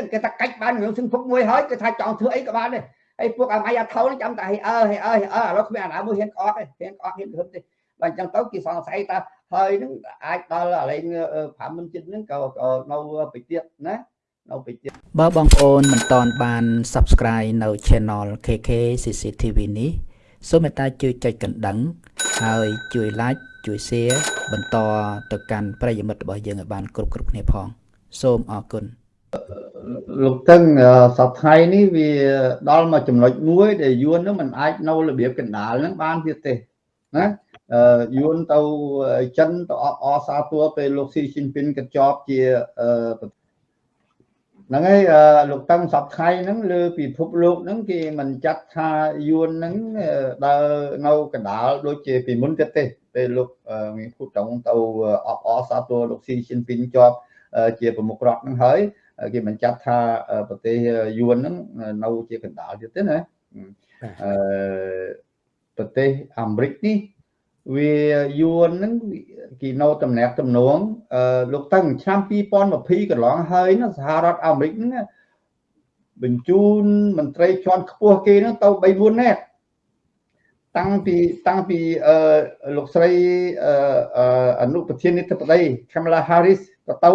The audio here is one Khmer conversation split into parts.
ចឹងគេថាកាច់បានរឿងសឹងពុកមួយហើយគេថាចង់ធ្វើអីក៏បានដែរហើយពួកអាម៉ៃអាថោនេះចាំតែអើអើអើអើឥឡូវគ្មានអាណាមួយហ៊ានក្អកទេហ៊ានក្អកហ៊ានរឹបទេបើអញ្ចឹងទៅគេសង្ស័យថាហើយនឹងអាចដល់អាលែង5មិនចិត្តហ្នឹងក៏នៅពីទៀតណានៅពីទៀតបើបងប្អូនមិនតន់បាន Subscribe នៅ Channel KK CCTV នេះសូមមេត្តាជួយចុចកណ្ដឹង ហើយជួយ Like ជួយ Share បន្តទៅកាន់ប្រិយមិត្តរបស់យើងឲ្យបានគ្រប់គ្រប់គ្នាផង សូមអរគុណ លោកតឹងសប្តាហ៍នេះវាដល់មកចំណុចមួយដែលយួននឹងមិនអាចនៅរបៀបកណ្ដាលនឹងបានទៀតទេណាយួនទៅចិនទៅអបអសាទរពេលលោកស៊ីជីនពីនក៏ជាប់ជាហ្នឹងហើយលោកតាំងសពថ្ងៃហ្នឹងលើពិភពលោកហ្នឹងគេមិនចាត់ថាយួនហ្នឹងដើរនៅកណ្ដាលដូចជាពីមុនទៀតទេពេលលោកមានភូតងទៅអបអសាទរលោកស៊ីជីនពីនជាប់ជាប្រមុខរដ្ឋហ្នឹងហើយ គេមិនចាត់ថាប្រទេសយួនហ្នឹងនៅជាកណ្ដាលទៀតទេណាអឺប្រទេសអាមេរិកនេះវាយួនហ្នឹងគេនៅតំណាក់តំណងអឺលោកតាំងឆ្នាំ2020កន្លងហើយណាសហរដ្ឋអាមេរិកហ្នឹងបញ្ជូនមន្ត្រីជាន់ខ្ពស់គេហ្នឹងទៅ3 4នាក់តាំងពីតាំងពីអឺលោកស្រីអឺអនុប្រធានាធិបតី Kamala Harris ក៏ទៅ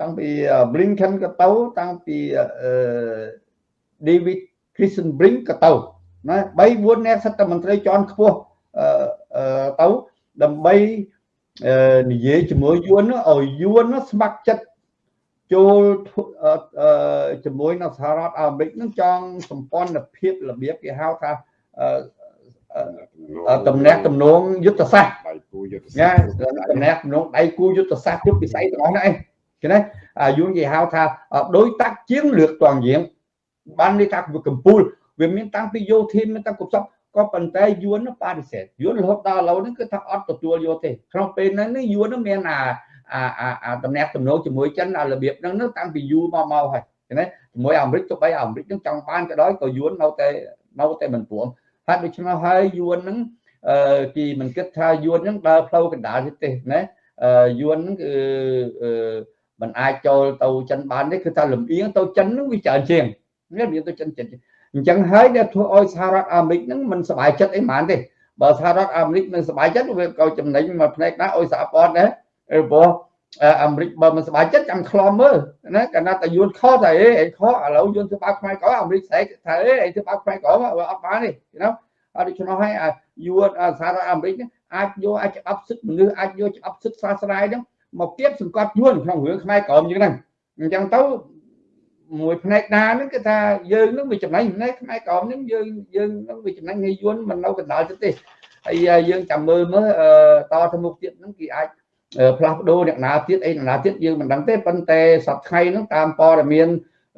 តាំងពី Blinken ក៏ទៅតាំងពីអឺ David Christian Brink ក៏ទៅណា3 4នាក់សិតតែមន្ត្រីជាន់ខ្ពស់ទៅដើម្បីនិយាយជាមួយយួនឲ្យយួនស្ម័គ្រចិត្តចូលជាមួយនៅសហរដ្ឋអាមេរិកនឹងចង់សម្ព័ន្ធភាពរបៀបគេហៅថាតំណែងតំណងយុទ្ធសាស្ត្រដៃគូយុទ្ធសាស្ត្រតំណែងតំណងដៃគូយុទ្ធសាស្ត្រគ្រប់វិស័យទាំងអស់ហ្នឹងឯង ឃើញទេយួនគេហៅថាដោយតាក់ជាងលឿកតងយាងបាននេះថាកម្ពុជាវាមានតាំងពីយោធាមានតាំងគ្រប់សពក៏ប៉ុន្តែយួនបដិសេធយួនរហូតដល់ឥឡូវនេះគឺថាអត់ទទួលយកទេក្នុងពេលហ្នឹងនេះយួនមានអាអាអាតំណែងទំនោរជាមួយចិនអារបៀបហ្នឹងនឹងតាំងពីយូរមកមកហើយឃើញទេជាមួយអាមេរិកទៅបីអាមេរិកនឹងចង់បានក៏ដោយក៏យួននៅតែនៅតែមិនព្រមហើយដូច្នោះហើយយួនហ្នឹងអឺគេមិនគិតថាយួនហ្នឹងដើរផ្លូវកណ្ដាលទេណាអឺយួនហ្នឹងគឺអឺ មិនអាចចូលទៅចិនបានទេគឺថាលំអៀងទៅចិនហ្នឹងវាច្រើនជាងនេះវាទៅចិនចិនអញ្ចឹងហើយដែលធ្វើឲ្យសហរដ្ឋអាមេរិកហ្នឹងមិនសប្បាយចិត្តអីហ្មងទេបើសហរដ្ឋអាមេរិកមិនសប្បាយចិត្តវាក៏ចំណេញមកផ្នែកណាឲ្យសហព័ន្ធដែរព្រោះអាមេរិកបើមិនសប្បាយចិត្តចាំខ្លំមើលណាកាលណាតែយួនខុសតែអីឯងខុសឥឡូវយួនធ្វើបាបខ្មែរក្រអាមេរិកស្រែកថាអីឯងធ្វើបាបខ្មែរក្រអត់បានទេណាអត់ដូច្នោះហើយយួនសហរដ្ឋអាមេរិកអាចយកអាចច្បាប់សិទ្ធិមនុស្សអាចយកច្បាប់សិទ្ធិសាសនាហ្នឹង មកគៀបសង្កត់យួនក្នុងរឿងខ្មែរក្រមយ៉ាងហ្នឹងអញ្ចឹងទៅមួយផ្នែកណាហ្នឹងគឺថាយើងនឹងវាចំណេញផ្នែកខ្មែរក្រមហ្នឹងយើងយើងនឹងវាចំណេញឲ្យយួនមិននៅកណ្ដាលទៅទេហើយយើងចាំមើលមើលតទៅមុខទៀតហ្នឹងគេអាចផ្លាស់ប្ដូរអ្នកណាទៀតអីអ្នកណាទៀតយើងមិនដឹងទេប៉ុន្តែសប្តាហ៍ថ្ងៃហ្នឹងតាមព័ត៌មាន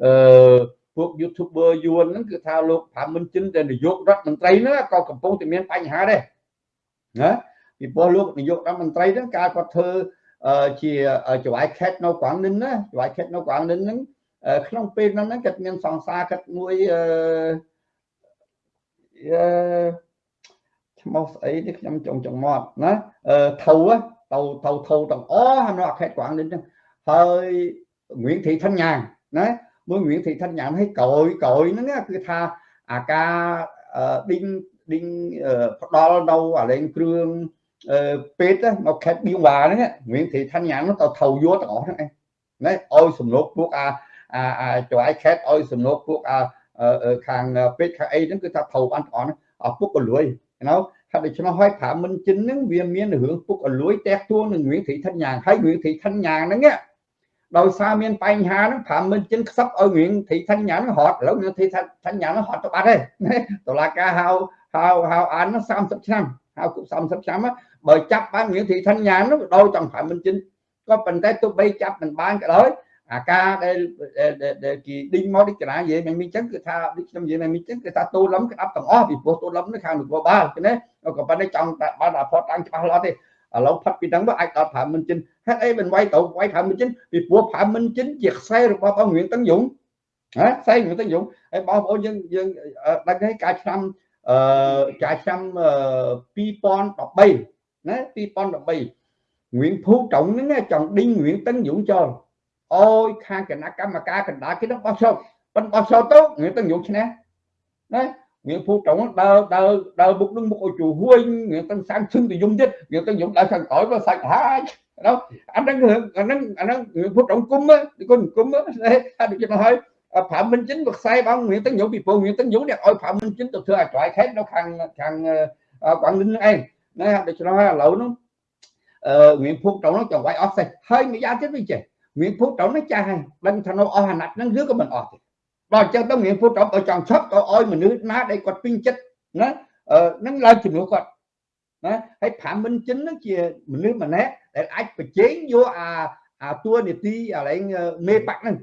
អឺពួក YouTuber យួនហ្នឹងគឺថាលោកផាមិនជិនដែលនាយករដ្ឋមន្ត្រីហ្នឹងក៏កំពុងតែមានបញ្ហាដែរណាពីព្រោះលោកនាយករដ្ឋមន្ត្រីហ្នឹងកាលគាត់ធ្វើ ជាចៅហ្វាយខេតនៅក្រងនិនណាចៅហ្វាយខេតនៅក្រងនិនហ្នឹងក្នុងពេលហ្នឹងគាត់មានសង្សារគាត់មួយអឺឈ្មោះស្អីនេះខ្ញុំចង់ចង់មកណាអឺថៅទៅទៅថៅទាំងអស់នៅខេត្តកវ៉ាងនេះចឹងហើយងៀងធីឋានញាងណាមួយងៀងធីឋានញាងឲ្យក្រោយក្រោយហ្នឹងគឺថាអាការឌីងឌីងផ្ដល់នៅអាលេងគ្រឿង ពេទ្យមកខេត្តបៀងវ៉ាហ្នឹងងៀងធីឋានញាងទៅថៅយកទាំងអស់ហ្នឹងឯងណាឲ្យសំណុកពួកអាអាចៅឯខេតឲ្យសំណុកពួកអាខាងពេទ្យខាងអីហ្នឹងគឺថាថៅបានទាំងអស់អស់ពុកក៏លួយណៅថាដូច្នោះហើយប្រាមិនជិនហ្នឹងវាមានរឿងពុកអលួយតែទួងនឹងរឿងត្រីឋិនយ៉ាងហើយរឿងត្រីឋិនយ៉ាងហ្នឹងដោយសារមានបញ្ហាហ្នឹងប្រាមិនជិនខ្សឹបឲ្យរឿងត្រីឋិនយ៉ាងហ្នឹងរត់ឥឡូវរឿងត្រីឋិនយ៉ាងហ្នឹងរត់ទៅបាត់ហើយតឡាការហៅហៅហៅអាន30ឆ្នាំហៅគុក30ឆ្នាំ បើចាប់បានរឿងត្រីឋិនយ៉ាងហ្នឹងដោយចង់ប្រាមិនជិនក៏ប៉ុន្តែទោះបីចាប់មិនបានក៏ដោយអាការដែលដែលគេឌីងមកឌីកណានិយាយមិនមានចឹងគឺថាដូចខ្ញុំនិយាយមិនមានចឹងគឺថាទូលំក្តាប់ទាំងអស់ពីព្រោះទូលំនេះខាងនគរបាលឃើញទេក៏ប៉ុន្តែចង់បានអាផតតាំងច្បាស់លាស់ទេឥឡូវផាត់ពីហ្នឹងមកអាចដល់5មិនជិនហេតុអីមិនវាយទៅវាយ5មិនជិនពីព្រោះ5មិនជិនជាខ្សែរបស់បងរៀងតឹងយងហ៎ខ្សែរៀងតឹងយងហើយបងប្អូនយើងយើងដឹងហើយកាលឆ្នាំអឺកាលឆ្នាំ2013 ណា2013ងៀងភូត្រង់ហ្នឹងចង់ឌីងងៀងតឹងយងចោលអោយខាងគណៈកម្មការកណ្ដាលគេនឹងបោះឆ្នោតប៉ុន្តែបោះឆ្នោតទៅងាយទៅយកឈ្នះណាងាយភូត្រង់ដើរដើរដើរមុខនឹងមុខឲ្យជួហួយងាយទៅសាំឈឹងទៅយំទៀតងាយទៅយំដើរខាងក្រោយមកសាច់ហាច់ ណាអាហ្នឹងអាហ្នឹងអាហ្នឹងភូត្រង់គុំគុំគុំអត់ចិត្តហើយប្រាំមិនចិនក៏ខ្សែបងមានទាំងញោមពីពងមានទាំងញោមអ្នកឲ្យប្រាំមិនចិនទៅធ្វើឲ្យឆ្លៃខេតនៅខាងខាងគាត់លឹងឯងណាដូច្នោះហើយឥឡូវនោះអឺមានភូកត្រង់នោះចង់វាយអស់សេះហើយម្យ៉ាងទៀតវិញចេះមានភូកត្រង់នេះចាស់ហើយដឹងថានៅអស់អាណត្តិហ្នឹងឬក៏មិនអស់ទេដល់អញ្ចឹងទៅមានភូកត្រង់បើចង់ឈប់ក៏ឲ្យមនុស្សណាដែលគាត់ពេញចិត្តណាអឺនឹងឡើងជំនួសគាត់ណាហើយប្រាំមិនចិនហ្នឹងជាមនុស្សម្នាក់ដែលអាចបញ្ចេញយកអាអាតួនាទីអាឡែងមេបាក់ហ្នឹង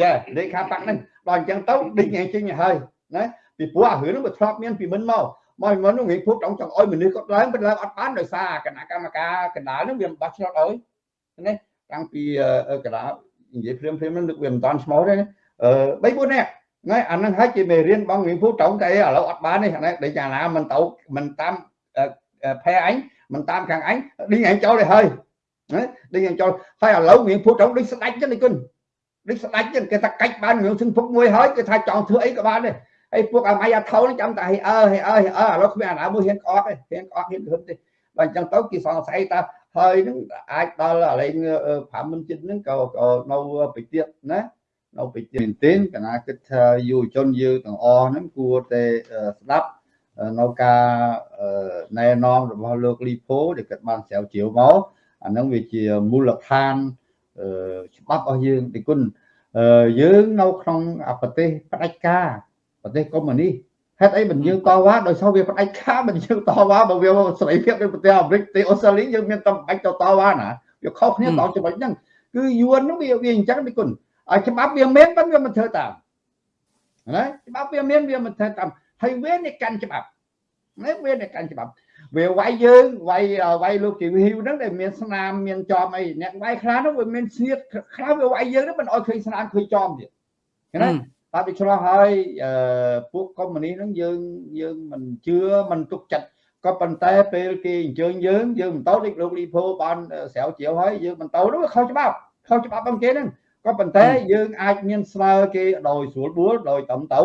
យ៉ាលេខាបាក់ហ្នឹងដល់អញ្ចឹងទៅដេញឯងចេញហើយណាពីព្រោះអារឿងហ្នឹងវាធ្លាប់មានពីមុនមក មកមុននោះងាយភពចង់ចង់ឲ្យមនុស្សគាត់ឡើងប៉ុន្តែឡើងអត់បានដោយសារគណៈកម្មការកណ្ដាលហ្នឹងវាមិនបោះឆ្នោតឲ្យណាតាំងពីកណ្ដាលនិយាយព្រាមព្រាមហ្នឹងនឹកវាមិនតាន់ឈ្មោះទេអឺ3 4នាក់ណាអាហ្នឹងហើយជាមេរៀនបងងាយភពចង់តែឥឡូវអត់បានទេអានេះដូចយ៉ាងណាមិនទៅមិនតាមផែអញមិនតាមខាងអញឌីងអញចូលទៅហើយណាឌីងអញចូលហើយឥឡូវងាយភពចង់ដូចស្ដាច់ចឹងនេះគុណដូចស្ដាច់ចឹងគេថាកាច់បានរឿងសឹងពុកមួយហើយគេថាចង់ធ្វើអីក៏បានដែរ ហើយពួកអាម៉ៃអាថោចាំតែហេអើហេអើហេអើឥឡូវគ្មានអាណាមួយហ៊ានក្អកទេហ៊ានក្អកហ៊ានរឹមទេបើអញ្ចឹងទៅគេសង្ស័យថាហើយនឹងអាចដល់អាលេង5មិនចិត្តហ្នឹងក៏នៅបិទៀតណានៅបិទៀតមែនទេកណាគិតថាយុវជនយើងទាំងអស់ហ្នឹងគួរតែស្ដាប់នៅការណែនាំរបស់លោកលីផូដែលគាត់បានស្រាវជ្រាវមកអាហ្នឹងវាជាមូលដ្ឋានច្បាប់របស់យើងទីគុណយើងនៅក្នុងប្រទេសផ្ដាច់ការ ប្រទេសកុម្មុយនីសហេតុអីមិនយើងតវ៉ាដោយសារវាផ្ដាច់ការមិនយើងតវ៉ាបើវាសេរីភាពនៅប្រទេសអាមេរិកប្រទេសអូស្ត្រាលីយើងមានតែបាច់ទៅតវ៉ាណាវាខុសគ្នាតចំណុចហ្នឹងគឺយួនហ្នឹងវាវាអញ្ចឹងទីគុណឲ្យច្បាប់វាមានប៉ុន្តែវាមិនធ្វើតាមណាច្បាប់វាមានវាមិនធ្វើតាមហើយវានេះកាន់ច្បាប់ណាវានេះកាន់ច្បាប់វាវាយយើងវាយវាយលោកជីវីវហ្នឹងដែលមានស្នាមមានចំអីអ្នកវាយខ្លះនោះវាមានស្នៀតខ្លះវាវាយយើងហ្នឹងមិនអោយឃើញស្នាមឃើញចំទៀតណាបាទ វាឆ្លោះហើយពួកកុម្មុយនីហ្នឹងយើងយើងមិនជឿមិនទុកចិត្តក៏ប៉ុន្តែពេលគេអញ្ជើញយើងយើងមិនទៅដូចលោកលីផូបានស្រាវជ្រាវហើយយើងមិនទៅនោះខុសច្បាប់ខុសច្បាប់របស់គេហ្នឹងក៏ប៉ុន្តែយើងអាចមានស្មើគេដោយស្រួលបួលដោយតំទៅ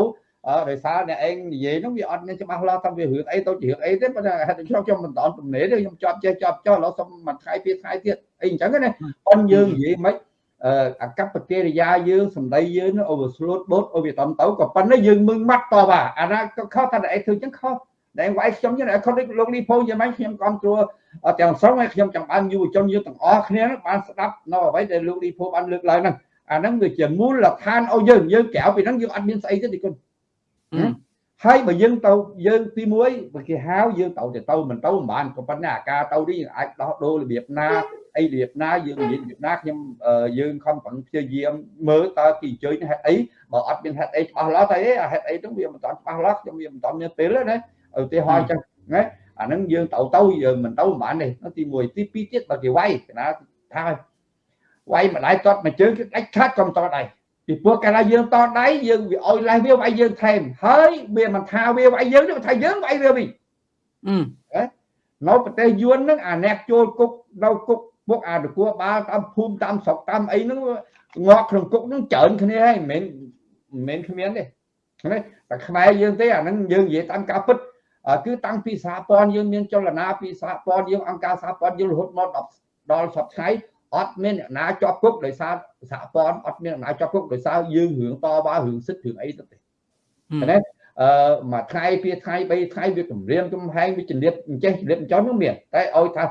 ដោយសារអ្នកឯងនិយាយនោះវាអត់មានច្បាស់លាស់ថាវារឿងអីទៅជារឿងអីទេប៉ុន្តែហេតុខ្ញុំខ្ញុំមិនតទំនេរទេខ្ញុំជាប់ចេះជាប់ចោះឥឡូវសុំមួយថ្ងៃពីរថ្ងៃទៀតអីអញ្ចឹងណាប៉ុនយើងនិយាយមិន អាកប្បកិរិយាយើងសម្ដីយើងអូវាស្លូតបូតអូវាតំទៅក៏ប៉ុន្តែយើងមឹងម៉ាត់តបអាណាក៏ខុសថាឯងធ្វើអញ្ចឹងខុសដែលវាយខ្ញុំចឹងខុសដូចលោកលីផូយ៉ាងម៉េចខ្ញុំគ្រប់គ្រងទាំងស្រុងហើយខ្ញុំចង់បានយុវជនយើងទាំងអស់គ្នាបានស្ដាប់នៅអ្វីដែលលោកលីផូបានលើកឡើងហ្នឹងអាហ្នឹងវាជាមូលដ្ឋានឲ្យយើងយើងក្រៅពីហ្នឹងយើងអត់មានស្អីទេទីគុណហើយបើយើងទៅយើងទី1បើគេហៅយើងទៅទៅមិនទៅមិនបានក៏ប៉ុន្តែអាការទៅនេះយើងអាចដោះដូររបៀបណា អីរបៀបណាយើងនិយាយរបៀបណាខ្ញុំយើងខំប្រឹងព្យាយាមមើលតើគេអញ្ជើញហេតុអីបើអត់មានហេតុអីច្បាស់លាស់ទៅអីហេតុអីហ្នឹងវាមិនតាន់ច្បាស់លាស់ខ្ញុំវាមិនតាន់មានពេលណាឧទាហរណ៍អញ្ចឹងណាអាហ្នឹងយើងទៅទៅយើងមិនទៅមិនបានទេទី1ទី2ទៀតបើគេវាយណាថាវាយម្ដាយតត់មួយជើងគឺដាច់ខាត់កំតដៃពីព្រោះកាលណាយើងតដៃយើងវាអោយលេះវាវាយយើងថែមហើយវាមិនថាវាវាយយើងទេថាយើងវាយវាវិញនៅប្រទេសយួនហ្នឹងអាអ្នកចូលគុកនៅគុក ពុកអានគួរបាលតាមភូមិតាមស្រុកតាមអីហ្នឹងងាប់ក្នុងគុកហ្នឹងច្រើនគ្នាហើយមិនមែនមិនមែនគ្មានទេណាតែខ្មែរយើងទេអាហ្នឹងយើងនិយាយតាមការពិតគឺតាំងពីសហព័ន្ធយើងមានចលនាពីសហព័ន្ធយើងអង្គការសហព័ន្ធយើងរហូតមកដល់សពថ្ងៃអត់មានអ្នកណាជាប់គុកដោយសារសហព័ន្ធអត់មានអ្នកណាជាប់គុកដោយសារយើងរឿងតវ៉ារឿងសិទ្ធិរឿងអីទៅទេណាអឺមួយថ្ងៃពីរថ្ងៃបីថ្ងៃវាគម្រាមកំហែងវាចរិតអញ្ចេះចរិតអញ្ចឹងនោះមានតែឲ្យថា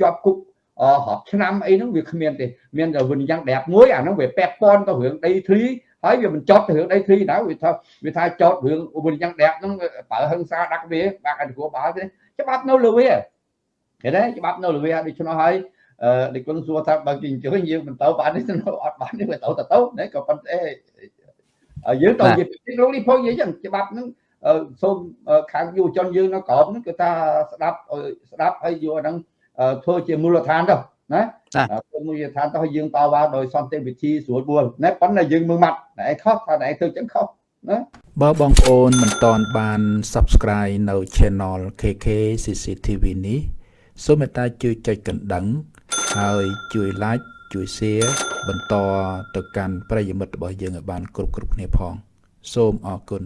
ជាប់គុក រាប់ឆ្នាំអីហ្នឹងវាគ្មានទេមានតែវិញយ៉ាង đẹp មួយអាហ្នឹងវាពាក់ព័ន្ធទៅរឿងដីធ្លីហើយវាមិនចត់ទៅរឿងដីធ្លីណាវាថាវាថាចត់រឿងវិញយ៉ាង đẹp ហ្នឹងបើហឹងសាដាក់វាបាក់អន្តរបាលទេច្បាប់នៅលើវាឃើញទេច្បាប់នៅលើវាដូច្នោះហើយអឺដឹកគុណសួរថាបើគេអញ្ជើញយើងមិនទៅបានទេអត់បានទេទៅទៅទៅណាក៏ប៉ុន្តែយើងទៅនិយាយលោកលីផុយនិយាយចឹងច្បាប់ហ្នឹងសូមខាងយុវជនយើងនៅក្រោមហ្នឹងគឺថាស្ដាប់ស្ដាប់ហើយយកហ្នឹង ធ្វើជាមូលដ្ឋានទៅណាធ្វើមូលដ្ឋានទៅឲ្យយើងតវ៉ាដោយសន្តិវិធីស្រួលបួលណាប៉ុន្តែយើងមើលម៉ាត់តែឯងខុសថាឯងធ្វើចឹងខុសណាបើបងប្អូនមិនតន់បាន Subscribe នៅ Channel KK CCTV នេះសូមមេត្តាជួយចុចកណ្ដឹង ហើយជួយ like ជួយ share បន្តទៅកាន់ប្រិយមិត្តរបស់យើងឲ្យបានគ្រប់គ្រប់គ្នាផង សូមអរគុណ